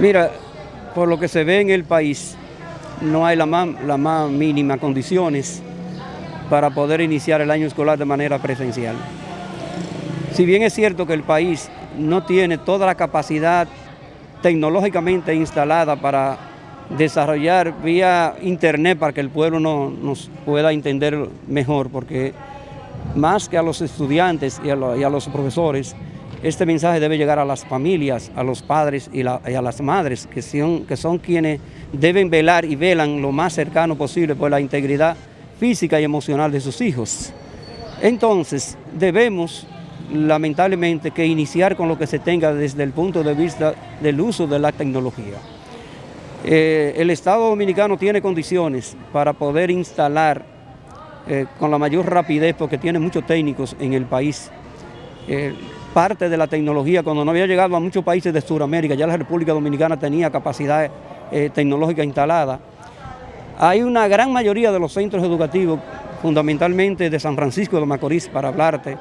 Mira, por lo que se ve en el país, no hay las más, la más mínimas condiciones para poder iniciar el año escolar de manera presencial. Si bien es cierto que el país no tiene toda la capacidad tecnológicamente instalada para desarrollar vía internet para que el pueblo no, nos pueda entender mejor, porque más que a los estudiantes y a, los profesores, este mensaje debe llegar a las familias, a los padres y, a las madres, que son, que son quienes deben velar y velan lo más cercano posible por la integridad física y emocional de sus hijos. Entonces, debemos lamentablemente que iniciar con lo que se tenga desde el punto de vista del uso de la tecnología. Eh, el Estado Dominicano tiene condiciones para poder instalar eh, con la mayor rapidez, porque tiene muchos técnicos en el país, eh, parte de la tecnología, cuando no había llegado a muchos países de Sudamérica, ya la República Dominicana tenía capacidad tecnológica instalada. Hay una gran mayoría de los centros educativos, fundamentalmente de San Francisco de Macorís, para hablarte,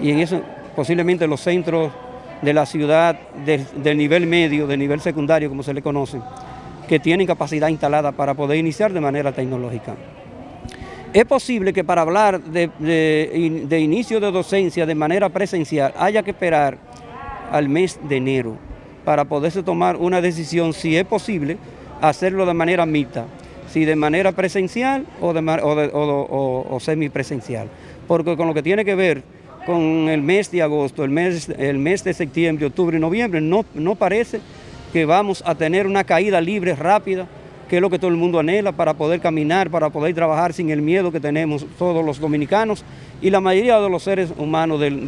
y en eso posiblemente los centros de la ciudad del nivel medio, del nivel secundario, como se le conoce, que tienen capacidad instalada para poder iniciar de manera tecnológica. Es posible que para hablar de, inicio de docencia de manera presencial haya que esperar al mes de enero para poderse tomar una decisión, si es posible, hacerlo de manera mixta, si de manera presencial o, de, o semipresencial. Porque con lo que tiene que ver con el mes de agosto, el mes, de septiembre, octubre y noviembre, no, no parece que vamos a tener una caída libre, rápida, que es lo que todo el mundo anhela para poder caminar, para poder trabajar sin el miedo que tenemos todos los dominicanos y la mayoría de los seres humanos del,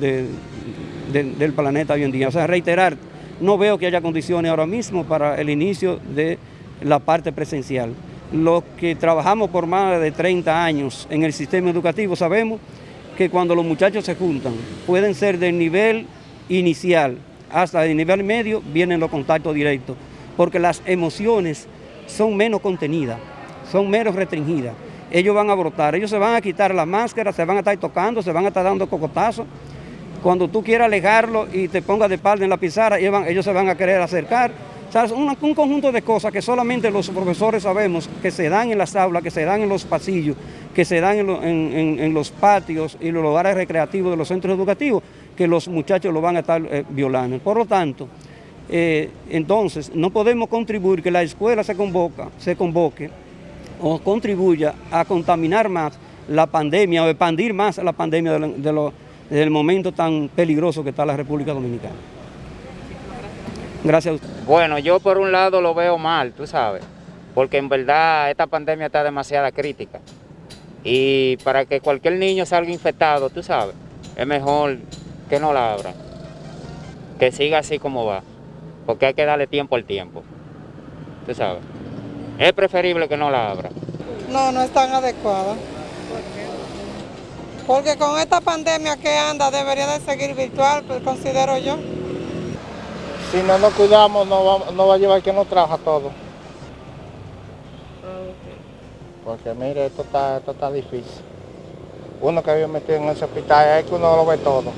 del planeta hoy en día. O sea, reiterar, no veo que haya condiciones ahora mismo para el inicio de la parte presencial. Los que trabajamos por más de 30 años en el sistema educativo sabemos que cuando los muchachos se juntan, pueden ser del nivel inicial hasta el nivel medio, vienen los contactos directos, porque las emociones son menos contenidas, son menos restringidas. Ellos van a brotar, ellos se van a quitar la máscara, se van a estar tocando, se van a estar dando cocotazos. Cuando tú quieras alejarlo y te pongas de espalda en la pizarra, ellos se van a querer acercar. O sea, un, un, conjunto de cosas que solamente los profesores sabemos que se dan en las aulas, que se dan en los pasillos, que se dan en, los patios y los lugares recreativos de los centros educativos, que los muchachos lo van a estar eh, violando. Por lo tanto, eh, entonces no podemos contribuir que la escuela se, convoca, se convoque o contribuya a contaminar más la pandemia o expandir más la pandemia del momento tan peligroso que está la República Dominicana. Gracias a usted. Bueno, yo por un lado lo veo mal, tú sabes, porque en verdad esta pandemia está demasiada crítica. Y para que cualquier niño salga infectado, tú sabes, es mejor que no la abra, que siga así como va, porque hay que darle tiempo al tiempo, tú sabes. Es preferible que no la abra. No, no es tan adecuada. Porque con esta pandemia que anda debería de seguir virtual, pues, considero yo. Si no nos cuidamos, no va, no va a llevar que nos trabaja todo. Porque mire, esto está, esto está difícil. Uno que había metido en ese hospital, es que uno lo ve todo.